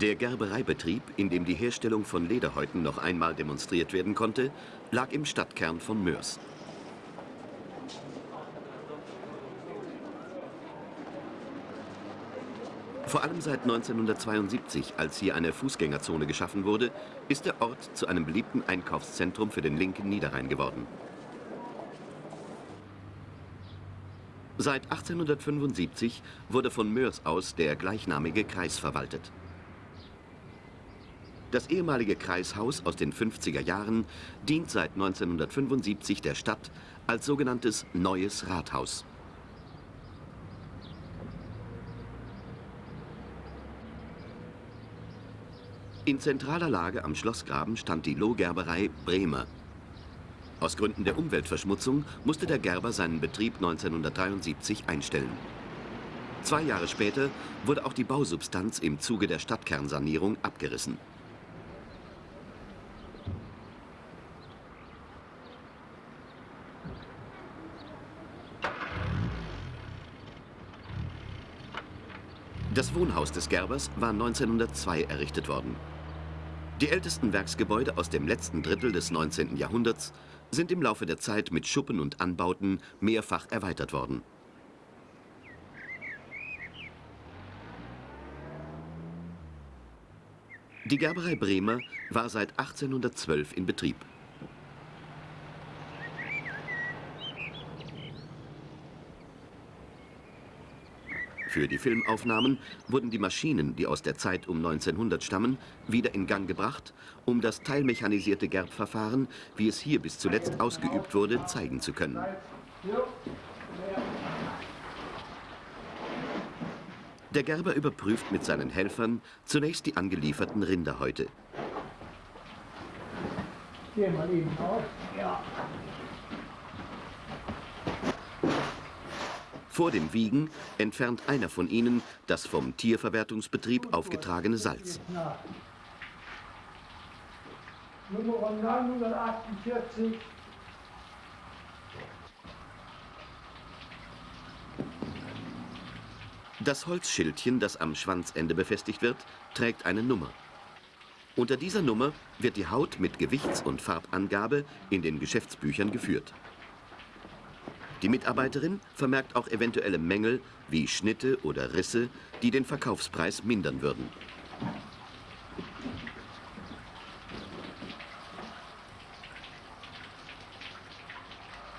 Der Gerbereibetrieb, in dem die Herstellung von Lederhäuten noch einmal demonstriert werden konnte, lag im Stadtkern von Mörs. Vor allem seit 1972, als hier eine Fußgängerzone geschaffen wurde, ist der Ort zu einem beliebten Einkaufszentrum für den linken Niederrhein geworden. Seit 1875 wurde von Mörs aus der gleichnamige Kreis verwaltet. Das ehemalige Kreishaus aus den 50er Jahren dient seit 1975 der Stadt als sogenanntes Neues Rathaus. In zentraler Lage am Schlossgraben stand die Lohgerberei Bremer. Aus Gründen der Umweltverschmutzung musste der Gerber seinen Betrieb 1973 einstellen. Zwei Jahre später wurde auch die Bausubstanz im Zuge der Stadtkernsanierung abgerissen. Wohnhaus des Gerbers war 1902 errichtet worden. Die ältesten Werksgebäude aus dem letzten Drittel des 19. Jahrhunderts sind im Laufe der Zeit mit Schuppen und Anbauten mehrfach erweitert worden. Die Gerberei Bremer war seit 1812 in Betrieb. Für die Filmaufnahmen wurden die Maschinen, die aus der Zeit um 1900 stammen, wieder in Gang gebracht, um das teilmechanisierte Gerbverfahren, wie es hier bis zuletzt ausgeübt wurde, zeigen zu können. Der Gerber überprüft mit seinen Helfern zunächst die angelieferten Rinderhäute. Geh mal eben auf. Ja. Vor dem Wiegen entfernt einer von ihnen das vom Tierverwertungsbetrieb aufgetragene Salz. Nummer 948. Das Holzschildchen, das am Schwanzende befestigt wird, trägt eine Nummer. Unter dieser Nummer wird die Haut mit Gewichts- und Farbangabe in den Geschäftsbüchern geführt. Die Mitarbeiterin vermerkt auch eventuelle Mängel wie Schnitte oder Risse, die den Verkaufspreis mindern würden.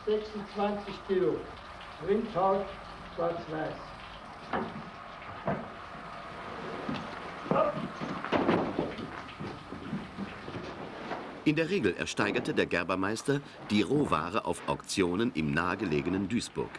»26 Kilo, Rindhaut, schwarz-weiß.« In der Regel ersteigerte der Gerbermeister die Rohware auf Auktionen im nahegelegenen Duisburg.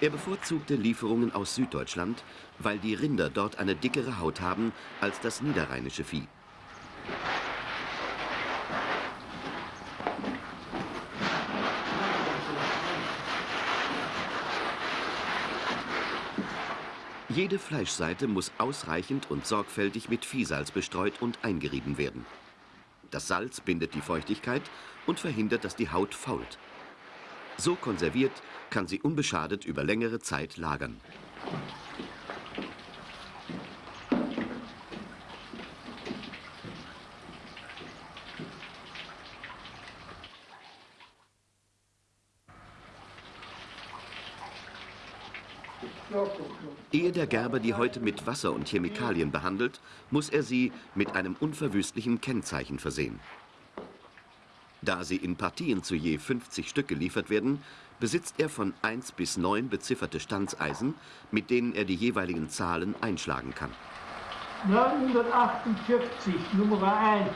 Er bevorzugte Lieferungen aus Süddeutschland, weil die Rinder dort eine dickere Haut haben als das niederrheinische Vieh. Jede Fleischseite muss ausreichend und sorgfältig mit Viehsalz bestreut und eingerieben werden. Das Salz bindet die Feuchtigkeit und verhindert, dass die Haut fault. So konserviert kann sie unbeschadet über längere Zeit lagern. Ehe der Gerber die Häute mit Wasser und Chemikalien behandelt, muss er sie mit einem unverwüstlichen Kennzeichen versehen. Da sie in Partien zu je 50 Stück geliefert werden, besitzt er von 1 bis 9 bezifferte Stanzeisen, mit denen er die jeweiligen Zahlen einschlagen kann. 948, Nummer 1.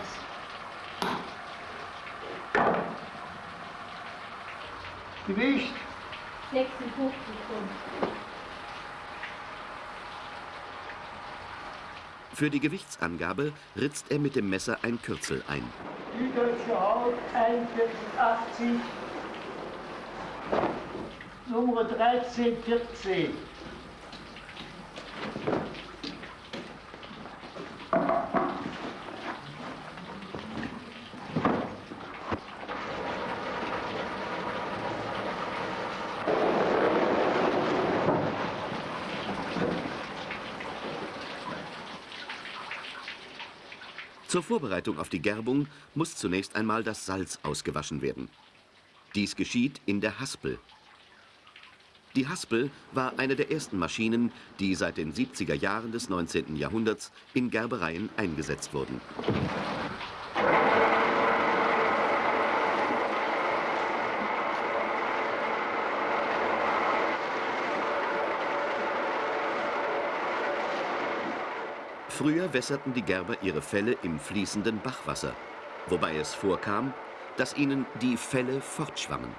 Gewicht 56 Pfund. Für die Gewichtsangabe ritzt er mit dem Messer ein Kürzel ein. Süddeutsche Haut 4180, Nummer 1314. Zur Vorbereitung auf die Gerbung muss zunächst einmal das Salz ausgewaschen werden. Dies geschieht in der Haspel. Die Haspel war eine der ersten Maschinen, die seit den 70er Jahren des 19. Jahrhunderts in Gerbereien eingesetzt wurden. Früher wässerten die Gerber ihre Felle im fließenden Bachwasser, wobei es vorkam, dass ihnen die Felle fortschwammen.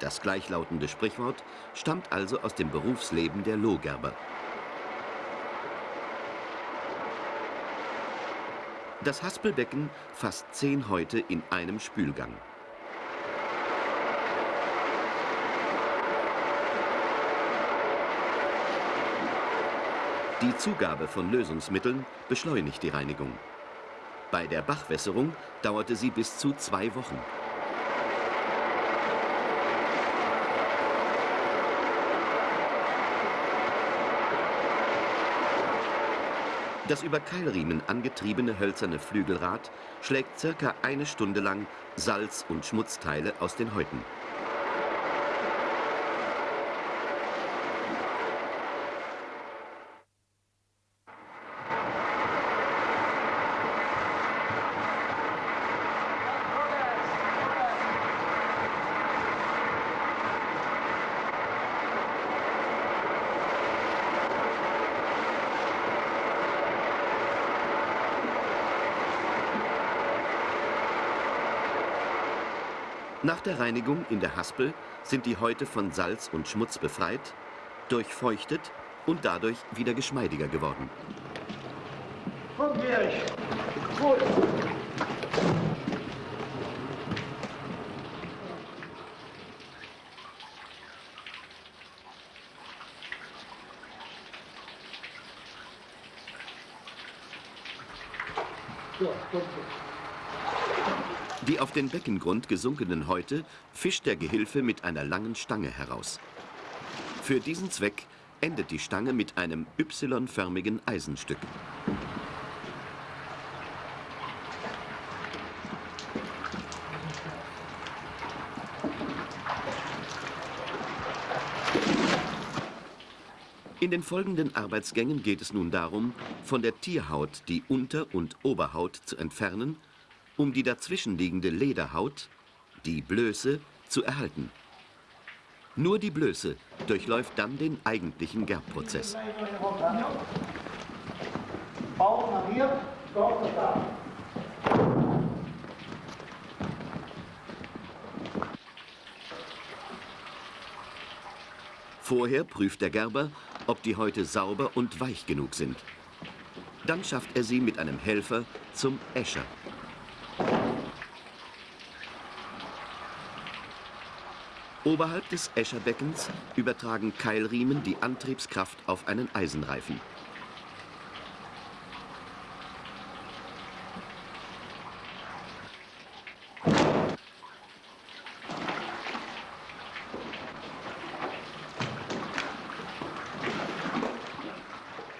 Das gleichlautende Sprichwort stammt also aus dem Berufsleben der Lohgerber. Das Haspelbecken fasst zehn Häute in einem Spülgang. Die Zugabe von Lösungsmitteln beschleunigt die Reinigung. Bei der Bachwässerung dauerte sie bis zu zwei Wochen. Das über Keilriemen angetriebene hölzerne Flügelrad schlägt circa eine Stunde lang Salz- und Schmutzteile aus den Häuten. Der Reinigung in der Haspel sind die Häute von Salz und Schmutz befreit, durchfeuchtet und dadurch wieder geschmeidiger geworden. Komm, Erich. Gut. So, komm, komm. Die auf den Beckengrund gesunkenen Häute fischt der Gehilfe mit einer langen Stange heraus. Für diesen Zweck endet die Stange mit einem Y-förmigen Eisenstück. In den folgenden Arbeitsgängen geht es nun darum, von der Tierhaut die Unter- und Oberhaut zu entfernen, um die dazwischenliegende Lederhaut, die Blöße, zu erhalten. Nur die Blöße durchläuft dann den eigentlichen Gerbprozess. Vorher prüft der Gerber, ob die Häute sauber und weich genug sind. Dann schafft er sie mit einem Helfer zum Escher. Oberhalb des Escherbeckens übertragen Keilriemen die Antriebskraft auf einen Eisenreifen.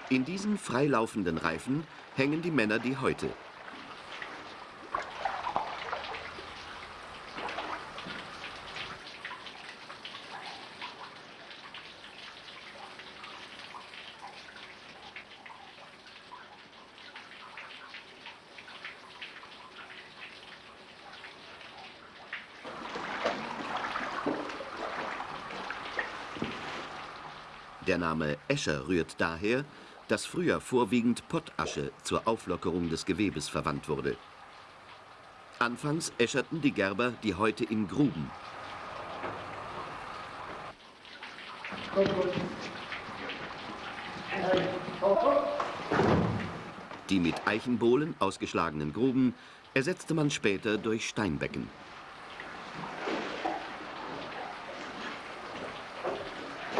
In diesen freilaufenden Reifen hängen die Männer die Häute. Der Name Escher rührt daher, dass früher vorwiegend Pottasche zur Auflockerung des Gewebes verwandt wurde. Anfangs äscherten die Gerber die Häute in Gruben. Die mit Eichenbohlen ausgeschlagenen Gruben ersetzte man später durch Steinbecken.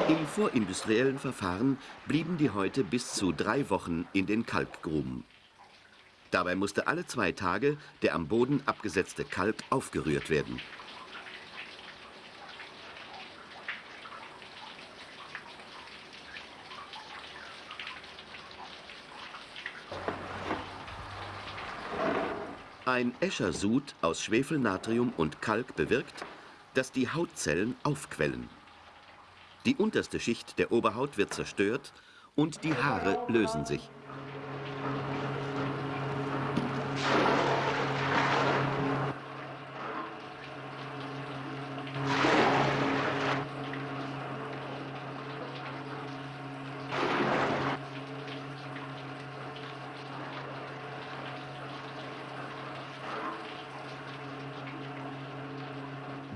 Im vorindustriellen Verfahren blieben die Häute bis zu drei Wochen in den Kalkgruben. Dabei musste alle zwei Tage der am Boden abgesetzte Kalk aufgerührt werden. Ein Escher-Sud aus Schwefel, Natrium und Kalk bewirkt, dass die Hautzellen aufquellen. Die unterste Schicht der Oberhaut wird zerstört und die Haare lösen sich.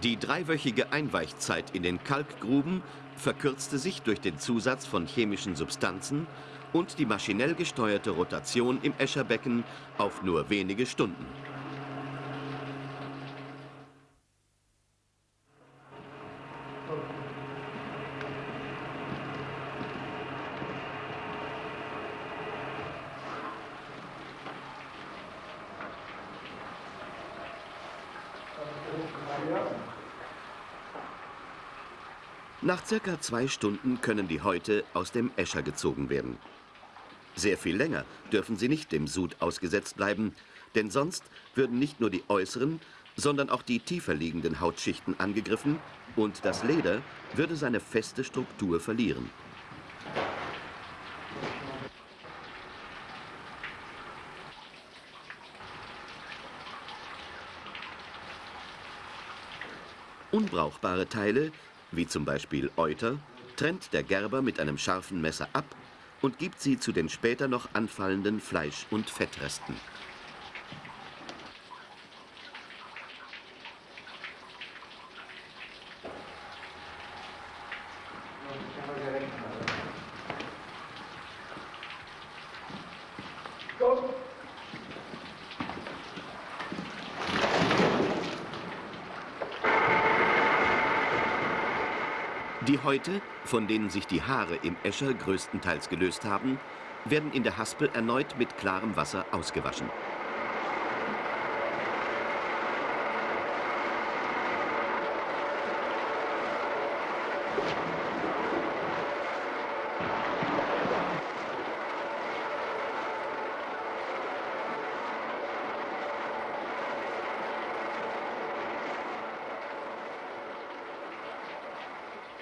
Die dreiwöchige Einweichzeit in den Kalkgruben verkürzte sich durch den Zusatz von chemischen Substanzen und die maschinell gesteuerte Rotation im Escherbecken auf nur wenige Stunden. Nach circa zwei Stunden können die Häute aus dem Escher gezogen werden. Sehr viel länger dürfen sie nicht dem Sud ausgesetzt bleiben, denn sonst würden nicht nur die äußeren, sondern auch die tiefer liegenden Hautschichten angegriffen und das Leder würde seine feste Struktur verlieren. Unbrauchbare Teile wie zum Beispiel Euter, trennt der Gerber mit einem scharfen Messer ab und gibt sie zu den später noch anfallenden Fleisch- und Fettresten. Die Häute, von denen sich die Haare im Escher größtenteils gelöst haben, werden in der Haspel erneut mit klarem Wasser ausgewaschen.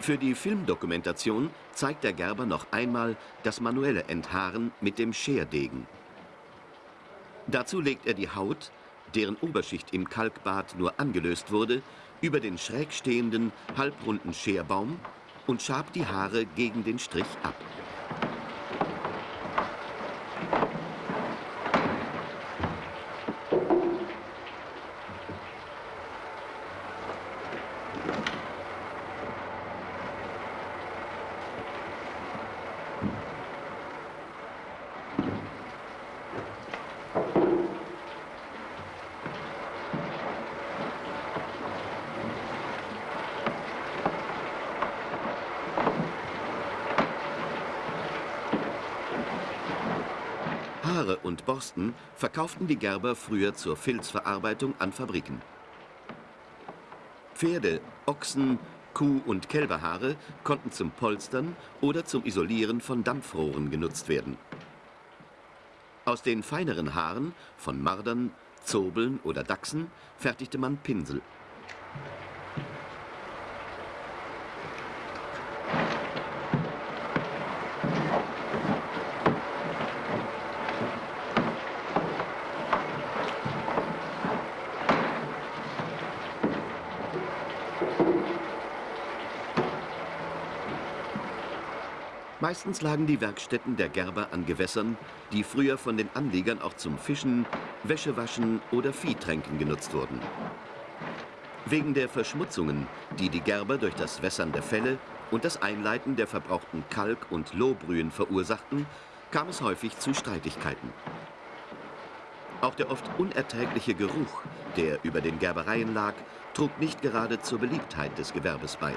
Für die Filmdokumentation zeigt der Gerber noch einmal das manuelle Enthaaren mit dem Scherdegen. Dazu legt er die Haut, deren Oberschicht im Kalkbad nur angelöst wurde, über den schräg stehenden, halbrunden Scherbaum und schabt die Haare gegen den Strich ab. Haare und Borsten verkauften die Gerber früher zur Filzverarbeitung an Fabriken. Pferde, Ochsen, Kuh- und Kälberhaare konnten zum Polstern oder zum Isolieren von Dampfrohren genutzt werden. Aus den feineren Haaren von Mardern, Zobeln oder Dachsen fertigte man Pinsel. Meistens lagen die Werkstätten der Gerber an Gewässern, die früher von den Anliegern auch zum Fischen, Wäschewaschen oder Viehtränken genutzt wurden. Wegen der Verschmutzungen, die die Gerber durch das Wässern der Felle und das Einleiten der verbrauchten Kalk- und Lohbrühen verursachten, kam es häufig zu Streitigkeiten. Auch der oft unerträgliche Geruch, der über den Gerbereien lag, trug nicht gerade zur Beliebtheit des Gewerbes bei.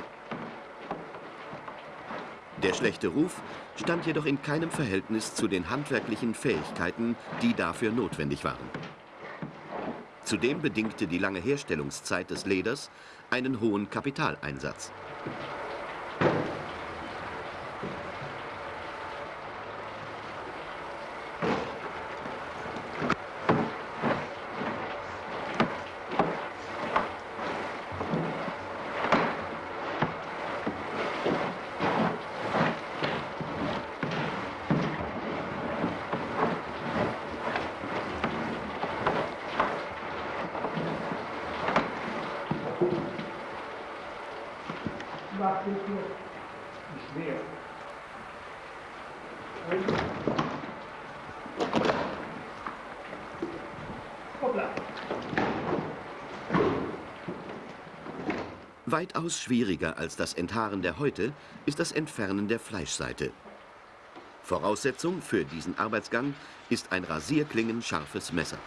Der schlechte Ruf stand jedoch in keinem Verhältnis zu den handwerklichen Fähigkeiten, die dafür notwendig waren. Zudem bedingte die lange Herstellungszeit des Leders einen hohen Kapitaleinsatz. Weitaus schwieriger als das Enthaaren der Häute ist das Entfernen der Fleischseite. Voraussetzung für diesen Arbeitsgang ist ein rasierklingenscharfes Messer.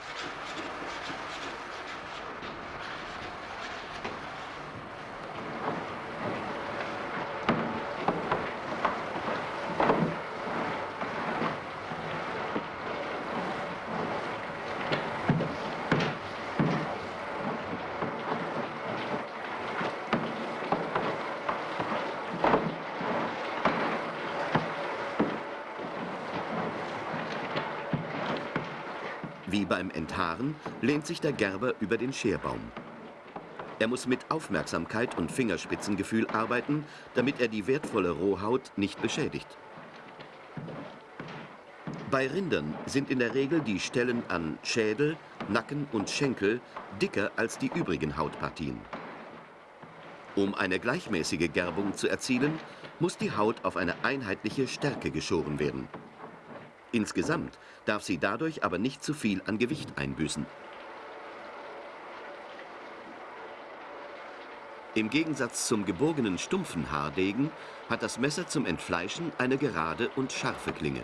Beim Enthaaren lehnt sich der Gerber über den Scherbaum. Er muss mit Aufmerksamkeit und Fingerspitzengefühl arbeiten, damit er die wertvolle Rohhaut nicht beschädigt. Bei Rindern sind in der Regel die Stellen an Schädel, Nacken und Schenkel dicker als die übrigen Hautpartien. Um eine gleichmäßige Gerbung zu erzielen, muss die Haut auf eine einheitliche Stärke geschoren werden. Insgesamt darf sie dadurch aber nicht zu viel an Gewicht einbüßen. Im Gegensatz zum gebogenen stumpfen Haardegen hat das Messer zum Entfleischen eine gerade und scharfe Klinge.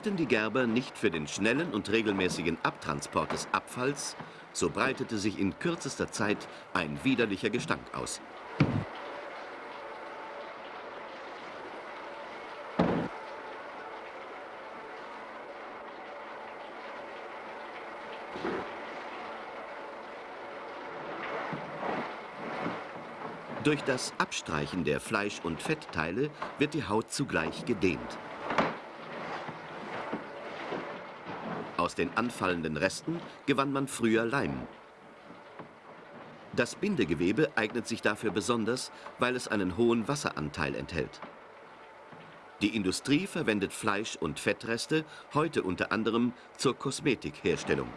Sorgten die Gerber nicht für den schnellen und regelmäßigen Abtransport des Abfalls, so breitete sich in kürzester Zeit ein widerlicher Gestank aus. Durch das Abstreichen der Fleisch- und Fettteile wird die Haut zugleich gedehnt. Aus den anfallenden Resten gewann man früher Leim. Das Bindegewebe eignet sich dafür besonders, weil es einen hohen Wasseranteil enthält. Die Industrie verwendet Fleisch- und Fettreste heute unter anderem zur Kosmetikherstellung.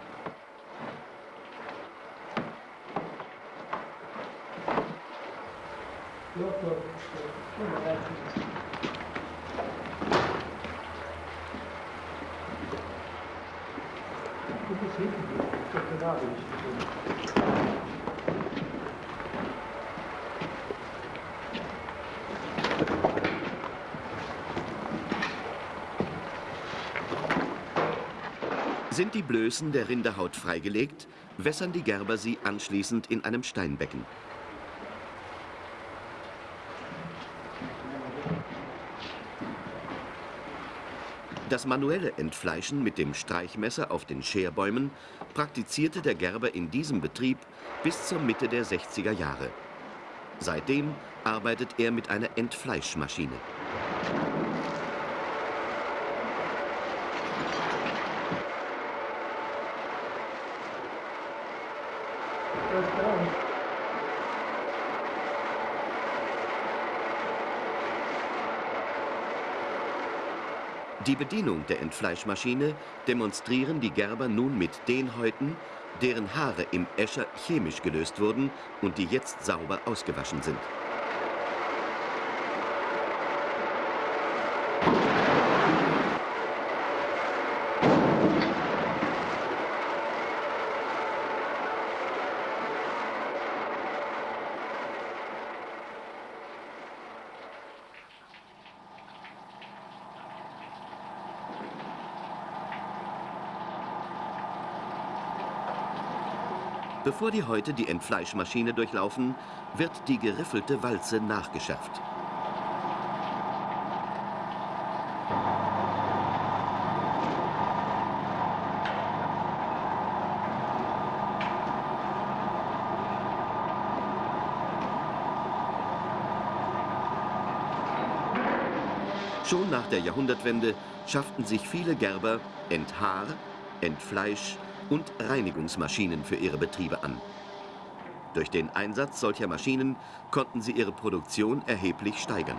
Sind die Blößen der Rinderhaut freigelegt, wässern die Gerber sie anschließend in einem Steinbecken. Das manuelle Entfleischen mit dem Streichmesser auf den Scherbäumen praktizierte der Gerber in diesem Betrieb bis zur Mitte der 60er Jahre. Seitdem arbeitet er mit einer Entfleischmaschine. Die Bedienung der Entfleischmaschine demonstrieren die Gerber nun mit den Häuten, deren Haare im Escher chemisch gelöst wurden und die jetzt sauber ausgewaschen sind. Bevor die Häute die Entfleischmaschine durchlaufen, wird die geriffelte Walze nachgeschärft. Schon nach der Jahrhundertwende schafften sich viele Gerber Enthaar, Entfleisch und Reinigungsmaschinen für ihre Betriebe an. Durch den Einsatz solcher Maschinen konnten sie ihre Produktion erheblich steigern.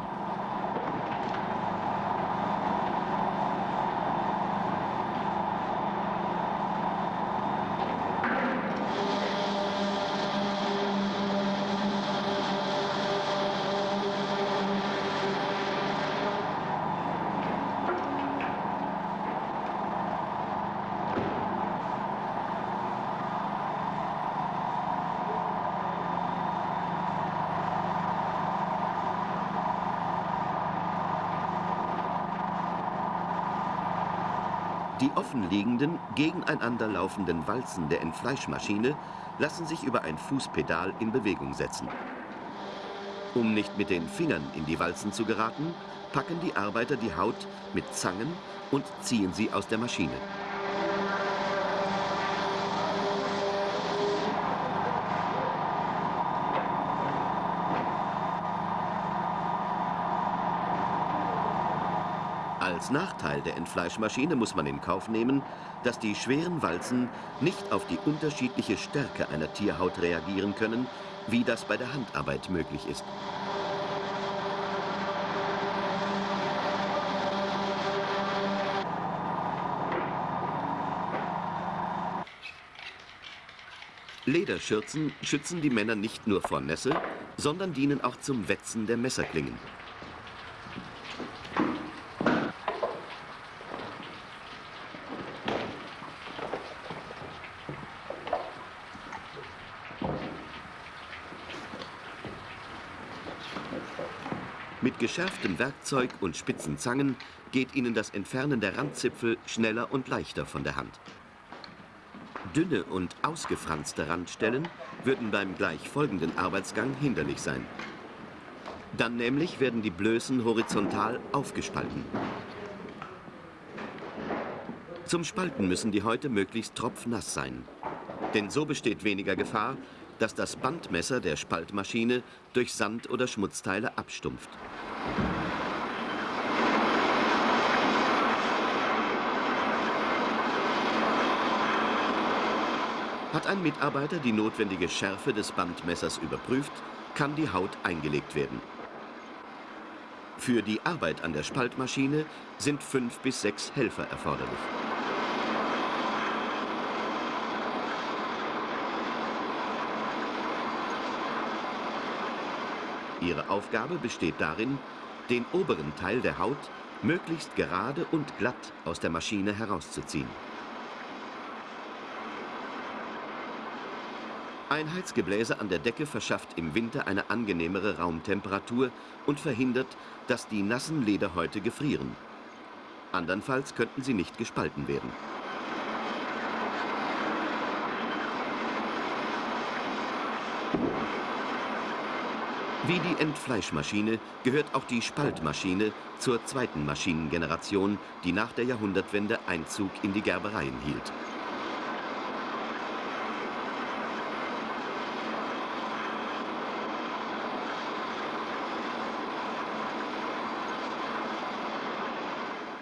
Offenliegenden, gegeneinander laufenden Walzen der Entfleischmaschine lassen sich über ein Fußpedal in Bewegung setzen. Um nicht mit den Fingern in die Walzen zu geraten, packen die Arbeiter die Haut mit Zangen und ziehen sie aus der Maschine. Als Nachteil der Entfleischmaschine muss man in Kauf nehmen, dass die schweren Walzen nicht auf die unterschiedliche Stärke einer Tierhaut reagieren können, wie das bei der Handarbeit möglich ist. Lederschürzen schützen die Männer nicht nur vor Nässe, sondern dienen auch zum Wetzen der Messerklingen. Mit geschärftem Werkzeug und spitzen Zangen geht ihnen das Entfernen der Randzipfel schneller und leichter von der Hand. Dünne und ausgefranste Randstellen würden beim gleich folgenden Arbeitsgang hinderlich sein. Dann nämlich werden die Blößen horizontal aufgespalten. Zum Spalten müssen die Häute möglichst tropfnass sein. Denn so besteht weniger Gefahr, dass das Bandmesser der Spaltmaschine durch Sand- oder Schmutzteile abstumpft. Hat ein Mitarbeiter die notwendige Schärfe des Bandmessers überprüft, kann die Haut eingelegt werden. Für die Arbeit an der Spaltmaschine sind fünf bis sechs Helfer erforderlich. Ihre Aufgabe besteht darin, den oberen Teil der Haut möglichst gerade und glatt aus der Maschine herauszuziehen. Ein Heizgebläse an der Decke verschafft im Winter eine angenehmere Raumtemperatur und verhindert, dass die nassen Lederhäute gefrieren. Andernfalls könnten sie nicht gespalten werden. Wie die Entfleischmaschine gehört auch die Spaltmaschine zur zweiten Maschinengeneration, die nach der Jahrhundertwende Einzug in die Gerbereien hielt.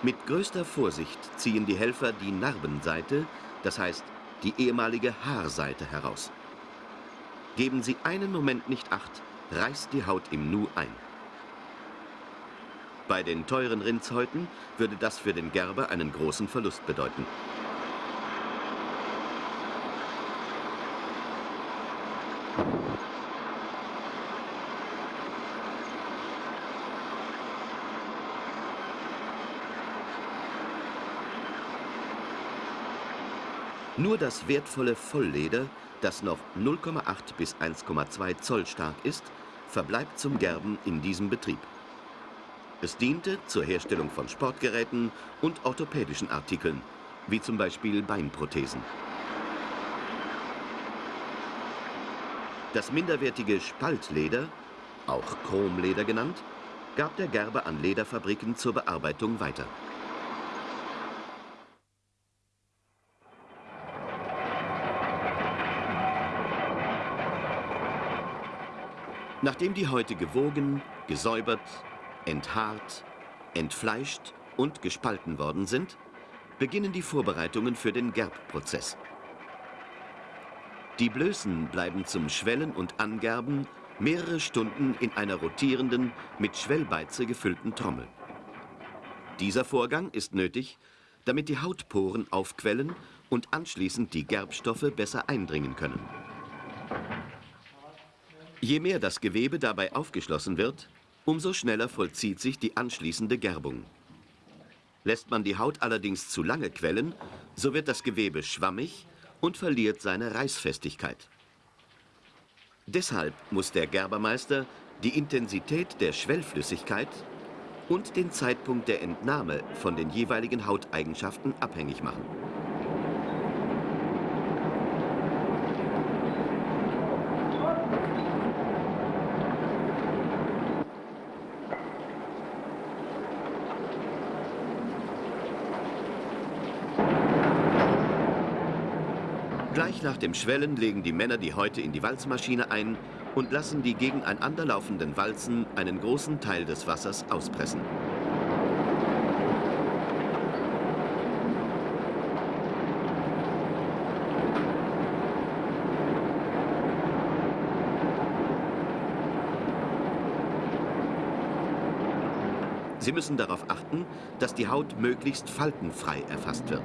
Mit größter Vorsicht ziehen die Helfer die Narbenseite, das heißt die ehemalige Haarseite heraus. Geben sie einen Moment nicht acht, reißt die Haut im Nu ein. Bei den teuren Rindshäuten würde das für den Gerber einen großen Verlust bedeuten. Nur das wertvolle Vollleder, das noch 0,8 bis 1,2 Zoll stark ist, verbleibt zum Gerben in diesem Betrieb. Es diente zur Herstellung von Sportgeräten und orthopädischen Artikeln, wie zum Beispiel Beinprothesen. Das minderwertige Spaltleder, auch Chromleder genannt, gab der Gerber an Lederfabriken zur Bearbeitung weiter. Nachdem die Häute gewogen, gesäubert, enthaart, entfleischt und gespalten worden sind, beginnen die Vorbereitungen für den Gerbprozess. Die Blößen bleiben zum Schwellen und Angerben mehrere Stunden in einer rotierenden, mit Schwellbeize gefüllten Trommel. Dieser Vorgang ist nötig, damit die Hautporen aufquellen und anschließend die Gerbstoffe besser eindringen können. Je mehr das Gewebe dabei aufgeschlossen wird, umso schneller vollzieht sich die anschließende Gerbung. Lässt man die Haut allerdings zu lange quellen, so wird das Gewebe schwammig und verliert seine Reißfestigkeit. Deshalb muss der Gerbermeister die Intensität der Schwellflüssigkeit und den Zeitpunkt der Entnahme von den jeweiligen Hauteigenschaften abhängig machen. Gleich nach dem Schwellen legen die Männer die Häute in die Walzmaschine ein und lassen die gegeneinander laufenden Walzen einen großen Teil des Wassers auspressen. Sie müssen darauf achten, dass die Haut möglichst faltenfrei erfasst wird.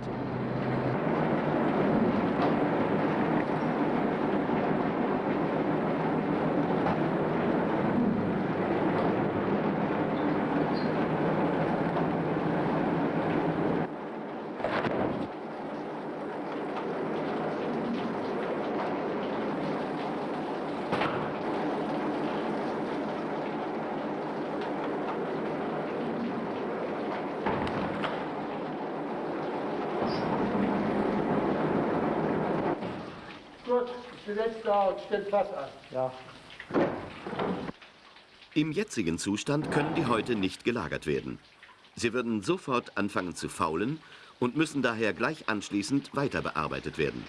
Stell Fass an. Ja. Im jetzigen Zustand können die Häute nicht gelagert werden. Sie würden sofort anfangen zu faulen und müssen daher gleich anschließend weiter bearbeitet werden.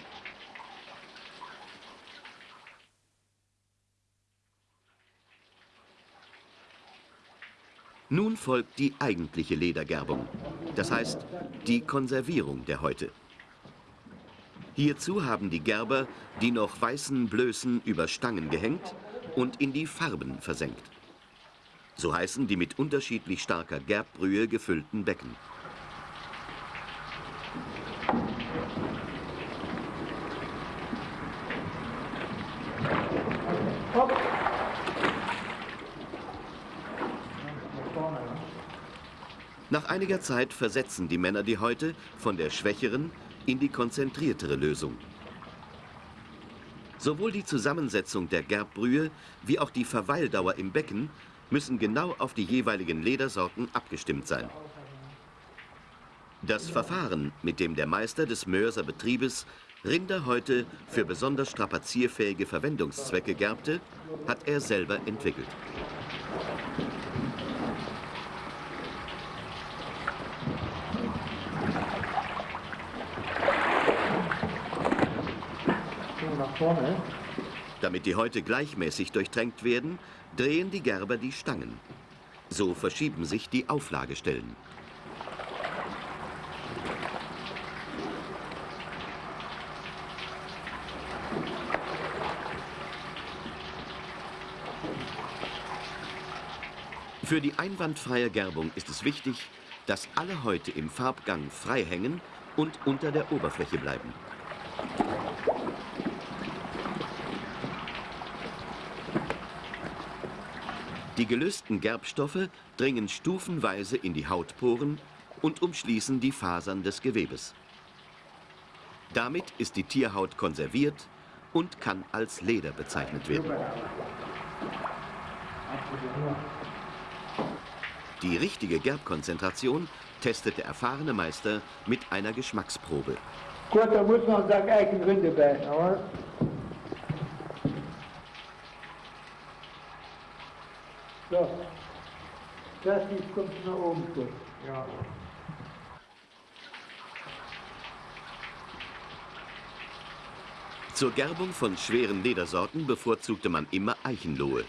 Nun folgt die eigentliche Ledergerbung, das heißt die Konservierung der Häute. Hierzu haben die Gerber die noch weißen Blößen über Stangen gehängt und in die Farben versenkt. So heißen die mit unterschiedlich starker Gerbbrühe gefüllten Becken. Nach einiger Zeit versetzen die Männer die Häute von der schwächeren in die konzentriertere Lösung. Sowohl die Zusammensetzung der Gerbbrühe wie auch die Verweildauer im Becken müssen genau auf die jeweiligen Ledersorten abgestimmt sein. Das Verfahren, mit dem der Meister des Mörser Betriebes Rinderhäute für besonders strapazierfähige Verwendungszwecke gerbte, hat er selber entwickelt. Vorne. Damit die Häute gleichmäßig durchtränkt werden, drehen die Gerber die Stangen. So verschieben sich die Auflagestellen. Für die einwandfreie Gerbung ist es wichtig, dass alle Häute im Farbgang frei hängen und unter der Oberfläche bleiben. Die gelösten Gerbstoffe dringen stufenweise in die Hautporen und umschließen die Fasern des Gewebes. Damit ist die Tierhaut konserviert und kann als Leder bezeichnet werden. Die richtige Gerbkonzentration testet der erfahrene Meister mit einer Geschmacksprobe. Gut, da muss man sagen, Eigenrinde bei. Aber so. Das ist, kommt nach oben zu. Ja. Zur Gerbung von schweren Ledersorten bevorzugte man immer Eichenlohe.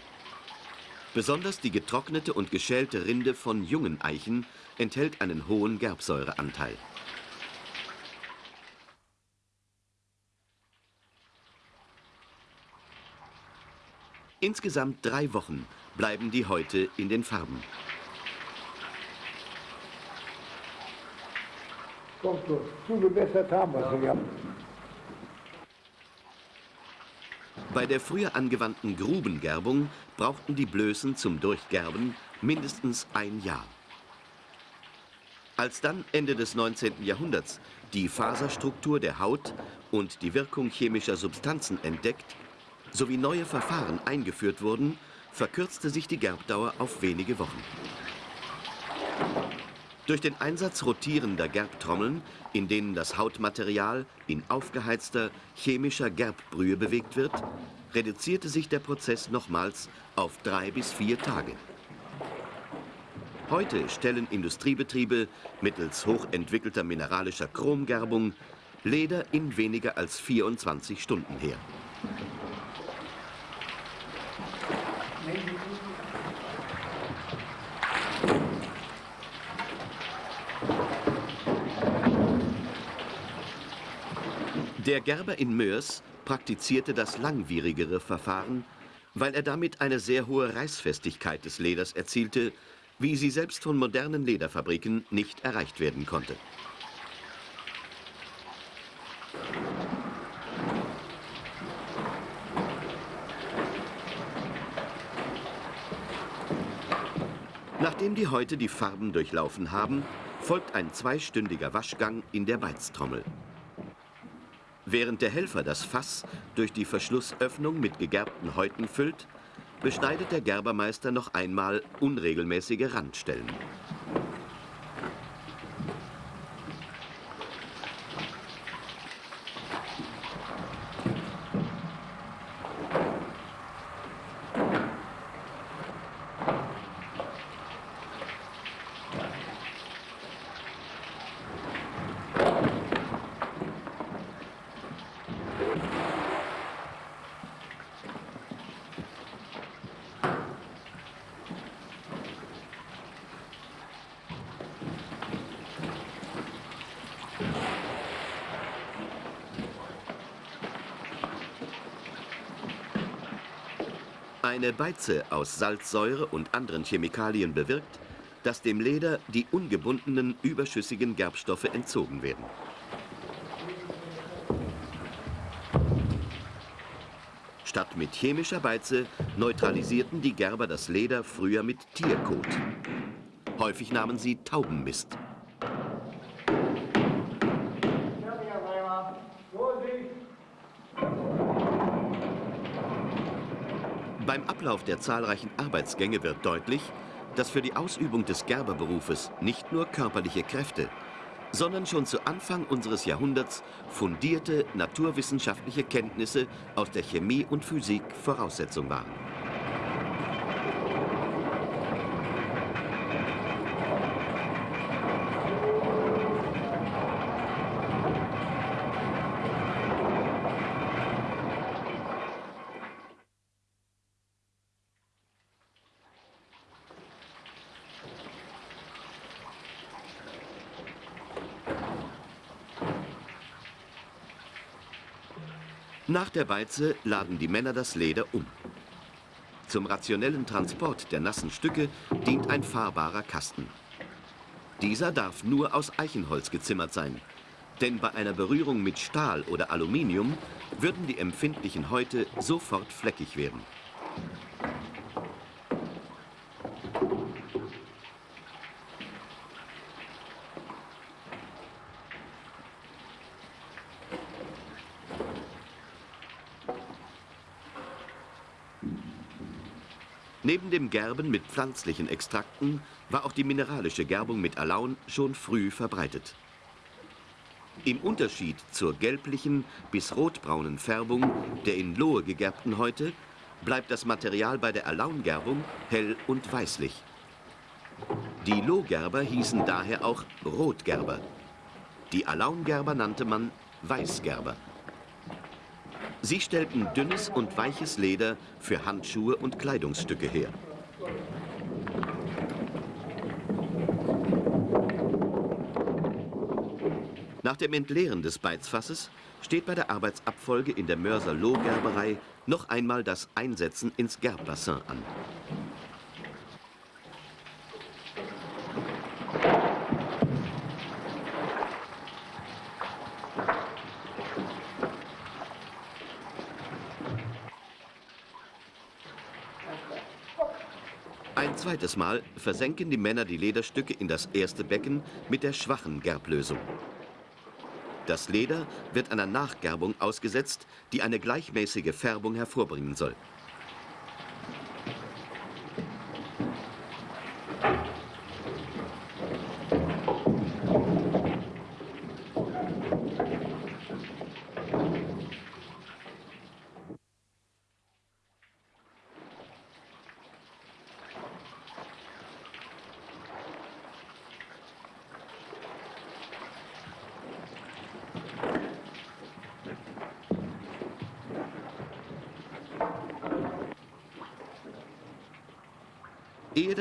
Besonders die getrocknete und geschälte Rinde von jungen Eichen enthält einen hohen Gerbsäureanteil. Insgesamt drei Wochen bleiben die Häute in den Farben. Kommt so. Zugebessert haben wir sie ja. Bei der früher angewandten Grubengerbung brauchten die Blößen zum Durchgerben mindestens ein Jahr. Als dann Ende des 19. Jahrhunderts die Faserstruktur der Haut und die Wirkung chemischer Substanzen entdeckt sowie neue Verfahren eingeführt wurden, verkürzte sich die Gerbdauer auf wenige Wochen. Durch den Einsatz rotierender Gerbtrommeln, in denen das Hautmaterial in aufgeheizter chemischer Gerbbrühe bewegt wird, reduzierte sich der Prozess nochmals auf drei bis vier Tage. Heute stellen Industriebetriebe mittels hochentwickelter mineralischer Chromgerbung Leder in weniger als 24 Stunden her. Der Gerber in Mörs praktizierte das langwierigere Verfahren, weil er damit eine sehr hohe Reißfestigkeit des Leders erzielte, wie sie selbst von modernen Lederfabriken nicht erreicht werden konnte. Nachdem die Häute die Farben durchlaufen haben, folgt ein zweistündiger Waschgang in der Beiztrommel. Während der Helfer das Fass durch die Verschlussöffnung mit gegerbten Häuten füllt, beschneidet der Gerbermeister noch einmal unregelmäßige Randstellen. Eine Beize aus Salzsäure und anderen Chemikalien bewirkt, dass dem Leder die ungebundenen überschüssigen Gerbstoffe entzogen werden. Statt mit chemischer Beize neutralisierten die Gerber das Leder früher mit Tierkot. Häufig nahmen sie Taubenmist. Beim Ablauf der zahlreichen Arbeitsgänge wird deutlich, dass für die Ausübung des Gerberberufes nicht nur körperliche Kräfte, sondern schon zu Anfang unseres Jahrhunderts fundierte naturwissenschaftliche Kenntnisse aus der Chemie und Physik Voraussetzung waren. Nach der Beize laden die Männer das Leder um. Zum rationellen Transport der nassen Stücke dient ein fahrbarer Kasten. Dieser darf nur aus Eichenholz gezimmert sein, denn bei einer Berührung mit Stahl oder Aluminium würden die empfindlichen Häute sofort fleckig werden. Neben dem Gerben mit pflanzlichen Extrakten war auch die mineralische Gerbung mit Alaun schon früh verbreitet. Im Unterschied zur gelblichen bis rotbraunen Färbung der in Lohe gegerbten Häute bleibt das Material bei der Alaungerbung hell und weißlich. Die Lohgerber hießen daher auch Rotgerber. Die Alaungerber nannte man Weißgerber. Sie stellten dünnes und weiches Leder für Handschuhe und Kleidungsstücke her. Nach dem Entleeren des Beizfasses steht bei der Arbeitsabfolge in der Mörser Lohgerberei noch einmal das Einsetzen ins Gerbbassin an. Zweites Mal versenken die Männer die Lederstücke in das erste Becken mit der schwachen Gerblösung. Das Leder wird einer Nachgerbung ausgesetzt, die eine gleichmäßige Färbung hervorbringen soll.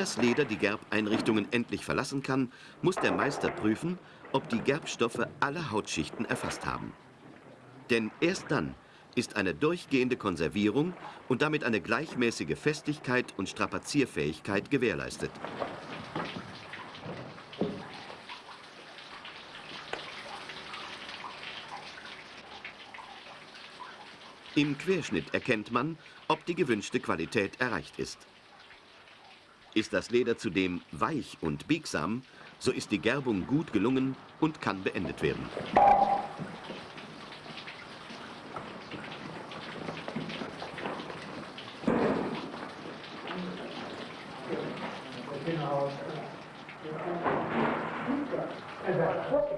Das Leder die Gerbeinrichtungen endlich verlassen kann, muss der Meister prüfen, ob die Gerbstoffe alle Hautschichten erfasst haben. Denn erst dann ist eine durchgehende Konservierung und damit eine gleichmäßige Festigkeit und Strapazierfähigkeit gewährleistet. Im Querschnitt erkennt man, ob die gewünschte Qualität erreicht ist. Ist das Leder zudem weich und biegsam, so ist die Gerbung gut gelungen und kann beendet werden.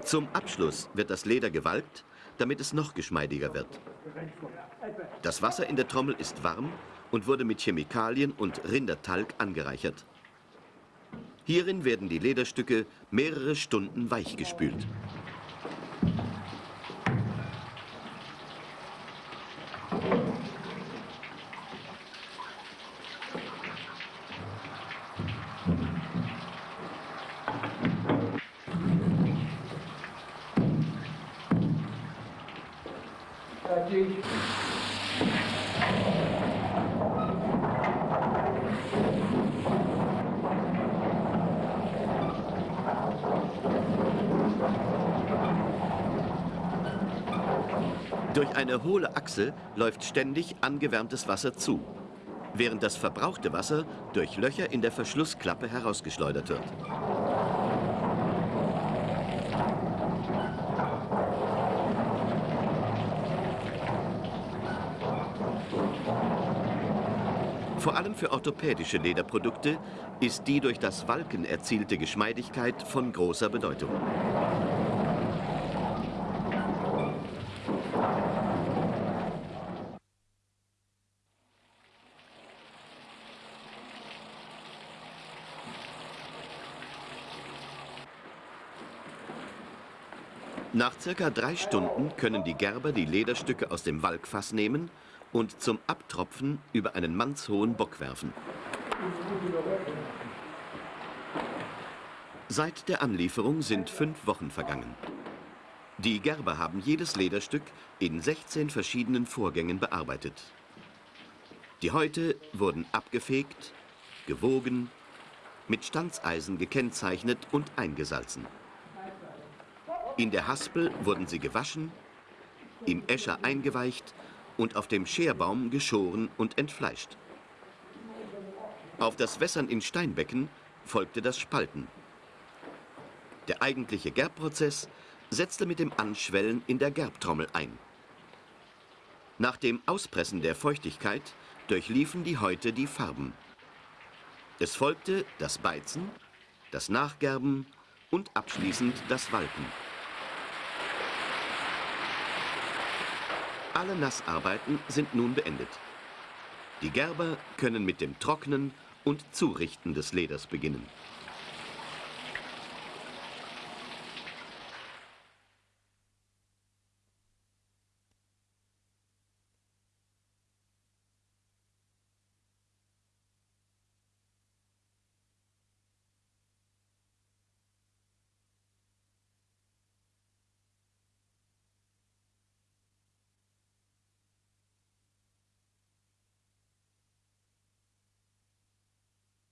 Zum Abschluss wird das Leder gewalkt, damit es noch geschmeidiger wird. Das Wasser in der Trommel ist warm und wurde mit Chemikalien und Rindertalg angereichert. Hierin werden die Lederstücke mehrere Stunden weichgespült. Durch eine hohle Achse läuft ständig angewärmtes Wasser zu, während das verbrauchte Wasser durch Löcher in der Verschlussklappe herausgeschleudert wird. Vor allem für orthopädische Lederprodukte ist die durch das Walken erzielte Geschmeidigkeit von großer Bedeutung. Nach circa drei Stunden können die Gerber die Lederstücke aus dem Walkfass nehmen und zum Abtropfen über einen mannshohen Bock werfen. Seit der Anlieferung sind fünf Wochen vergangen. Die Gerber haben jedes Lederstück in 16 verschiedenen Vorgängen bearbeitet. Die Häute wurden abgefegt, gewogen, mit Stanzeisen gekennzeichnet und eingesalzen. In der Haspel wurden sie gewaschen, im Escher eingeweicht und auf dem Scherbaum geschoren und entfleischt. Auf das Wässern in Steinbecken folgte das Spalten. Der eigentliche Gerbprozess setzte mit dem Anschwellen in der Gerbtrommel ein. Nach dem Auspressen der Feuchtigkeit durchliefen die Häute die Farben. Es folgte das Beizen, das Nachgerben und abschließend das Walken. Alle Nassarbeiten sind nun beendet. Die Gerber können mit dem Trocknen und Zurichten des Leders beginnen.